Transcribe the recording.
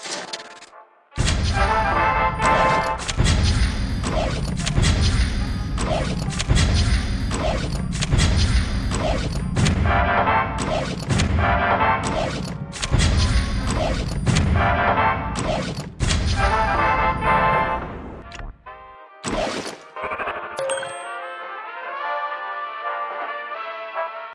you